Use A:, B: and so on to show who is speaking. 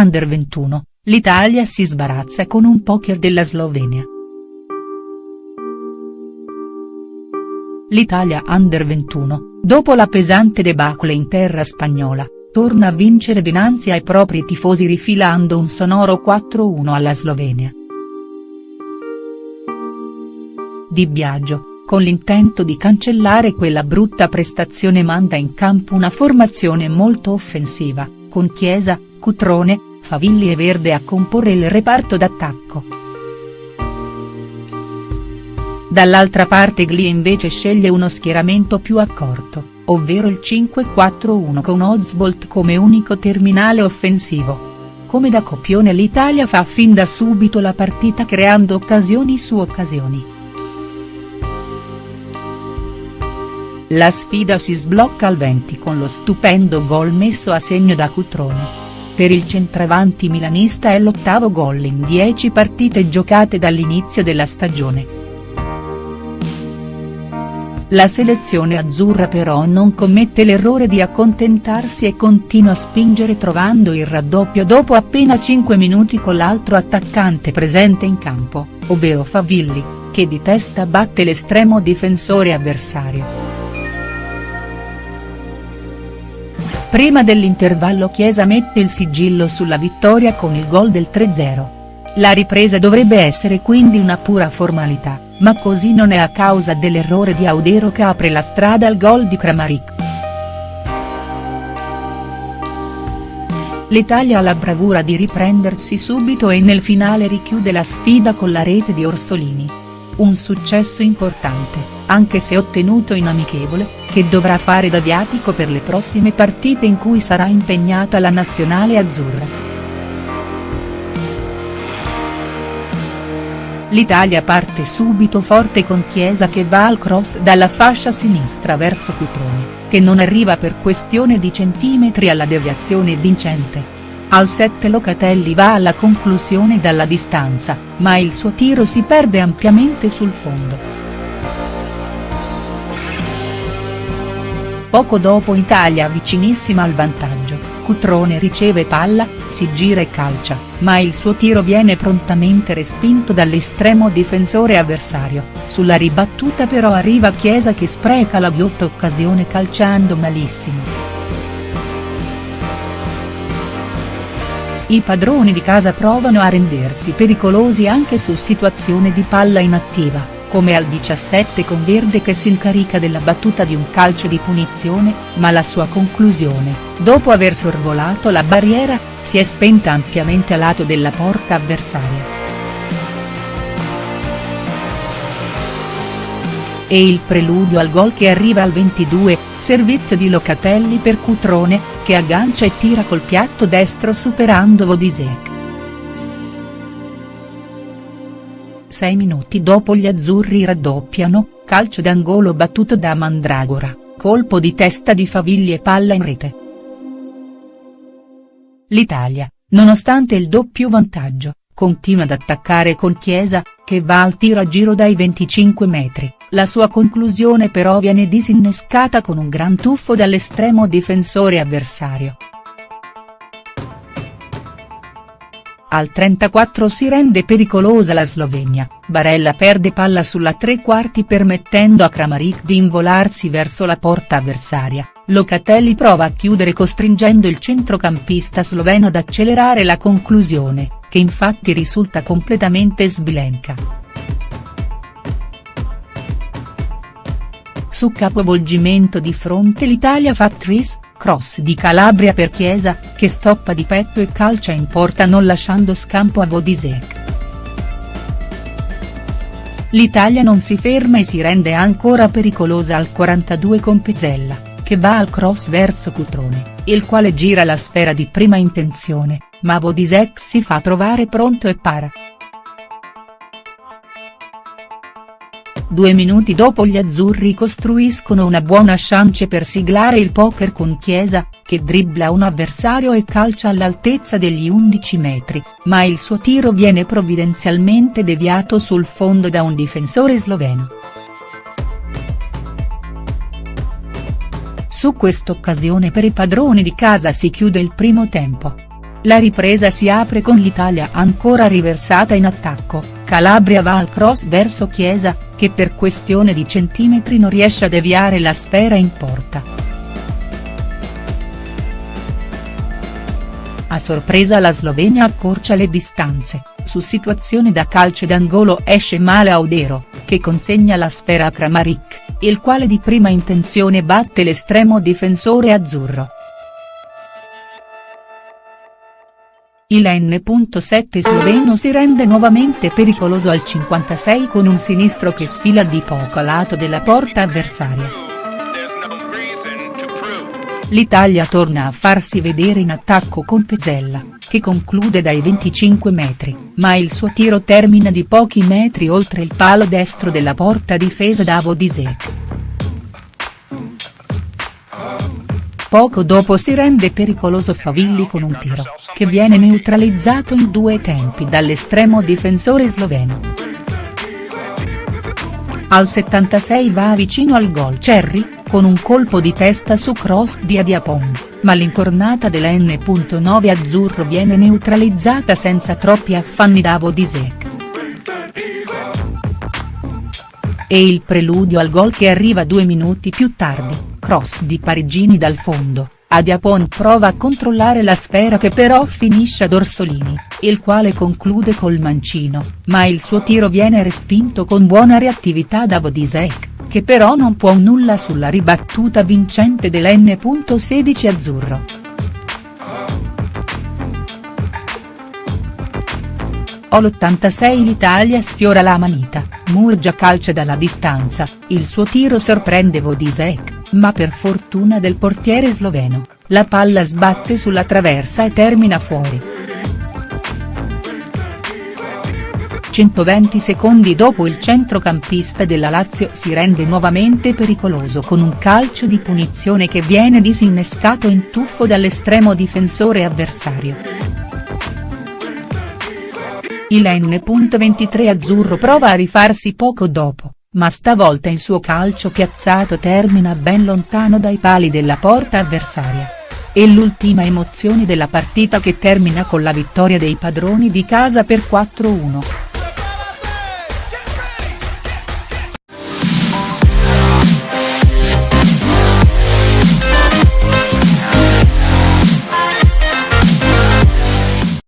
A: Under 21, l'Italia si sbarazza con un poker della Slovenia. L'Italia Under 21, dopo la pesante debacle in terra spagnola, torna a vincere dinanzi ai propri tifosi rifilando un sonoro 4-1 alla Slovenia. Di Biagio, con l'intento di cancellare quella brutta prestazione manda in campo una formazione molto offensiva, con Chiesa, Cutrone, Favilli e Verde a comporre il reparto d'attacco. Dall'altra parte Gli invece sceglie uno schieramento più accorto, ovvero il 5-4-1 con Ozbolt come unico terminale offensivo. Come da copione l'Italia fa fin da subito la partita creando occasioni su occasioni. La sfida si sblocca al 20 con lo stupendo gol messo a segno da Cutrone. Per il centravanti milanista è l'ottavo gol in 10 partite giocate dall'inizio della stagione. La selezione azzurra però non commette l'errore di accontentarsi e continua a spingere trovando il raddoppio dopo appena 5 minuti con l'altro attaccante presente in campo, ovvero Favilli, che di testa batte l'estremo difensore avversario. Prima dell'intervallo Chiesa mette il sigillo sulla vittoria con il gol del 3-0. La ripresa dovrebbe essere quindi una pura formalità ma così non è a causa dell'errore di Audero che apre la strada al gol di Kramaric. L'Italia ha la bravura di riprendersi subito e nel finale richiude la sfida con la rete di Orsolini. Un successo importante, anche se ottenuto in amichevole, che dovrà fare da viatico per le prossime partite in cui sarà impegnata la nazionale azzurra. L'Italia parte subito forte con Chiesa che va al cross dalla fascia sinistra verso Cutrone, che non arriva per questione di centimetri alla deviazione vincente. Al 7 Locatelli va alla conclusione dalla distanza, ma il suo tiro si perde ampiamente sul fondo. Poco dopo Italia vicinissima al vantaggio, Cutrone riceve palla, si gira e calcia, ma il suo tiro viene prontamente respinto dall'estremo difensore avversario, sulla ribattuta però arriva Chiesa che spreca la ghiotta occasione calciando malissimo. I padroni di casa provano a rendersi pericolosi anche su situazione di palla inattiva come al 17 con Verde che si incarica della battuta di un calcio di punizione, ma la sua conclusione, dopo aver sorvolato la barriera, si è spenta ampiamente a lato della porta avversaria. E il preludio al gol che arriva al 22, servizio di Locatelli per Cutrone, che aggancia e tira col piatto destro superando Vodisek. Sei minuti dopo gli azzurri raddoppiano, calcio d'angolo battuto da Mandragora, colpo di testa di Favigli e palla in rete. L'Italia, nonostante il doppio vantaggio, continua ad attaccare con Chiesa, che va al tiro a giro dai 25 metri, la sua conclusione però viene disinnescata con un gran tuffo dall'estremo difensore avversario. Al 34 si rende pericolosa la Slovenia, Barella perde palla sulla tre quarti permettendo a Kramaric di involarsi verso la porta avversaria, Locatelli prova a chiudere costringendo il centrocampista sloveno ad accelerare la conclusione, che infatti risulta completamente sbilenca. Su capovolgimento di fronte l'Italia fa tris, cross di Calabria per Chiesa, che stoppa di petto e calcia in porta non lasciando scampo a Vodisek. L'Italia non si ferma e si rende ancora pericolosa al 42 con Pezzella, che va al cross verso Cutrone, il quale gira la sfera di prima intenzione, ma Vodisek si fa trovare pronto e para. Due minuti dopo gli azzurri costruiscono una buona chance per siglare il poker con Chiesa, che dribbla un avversario e calcia all'altezza degli 11 metri, ma il suo tiro viene provvidenzialmente deviato sul fondo da un difensore sloveno. Su quest'occasione per i padroni di casa si chiude il primo tempo. La ripresa si apre con l'Italia ancora riversata in attacco, Calabria va al cross verso Chiesa, che per questione di centimetri non riesce a deviare la sfera in porta. A sorpresa la Slovenia accorcia le distanze, su situazione da calcio d'angolo esce male Audero, che consegna la sfera a Kramaric, il quale di prima intenzione batte l'estremo difensore azzurro. Il N.7 sloveno si rende nuovamente pericoloso al 56 con un sinistro che sfila di poco a lato della porta avversaria. L'Italia torna a farsi vedere in attacco con Pezzella, che conclude dai 25 metri, ma il suo tiro termina di pochi metri oltre il palo destro della porta difesa da Vodisek. Poco dopo si rende pericoloso Favilli con un tiro, che viene neutralizzato in due tempi dall'estremo difensore sloveno. Al 76 va vicino al gol Cerri, con un colpo di testa su cross di Adiapong, ma l'incornata della N.9 azzurro viene neutralizzata senza troppi affanni da Vodisek. E il preludio al gol che arriva due minuti più tardi cross di Parigini dal fondo, Adiapon prova a controllare la sfera che però finisce ad Orsolini, il quale conclude col mancino, ma il suo tiro viene respinto con buona reattività da Vodisek, che però non può nulla sulla ribattuta vincente dell'N.16 azzurro. All'86 l'Italia sfiora la manita, Murgia calcia dalla distanza, il suo tiro sorprende Vodisek ma per fortuna del portiere sloveno, la palla sbatte sulla traversa e termina fuori. 120 secondi dopo il centrocampista della Lazio si rende nuovamente pericoloso con un calcio di punizione che viene disinnescato in tuffo dall'estremo difensore avversario. Il N.23 azzurro prova a rifarsi poco dopo, ma stavolta il suo calcio piazzato termina ben lontano dai pali della porta avversaria. E l'ultima emozione della partita che termina con la vittoria dei padroni di casa per 4-1.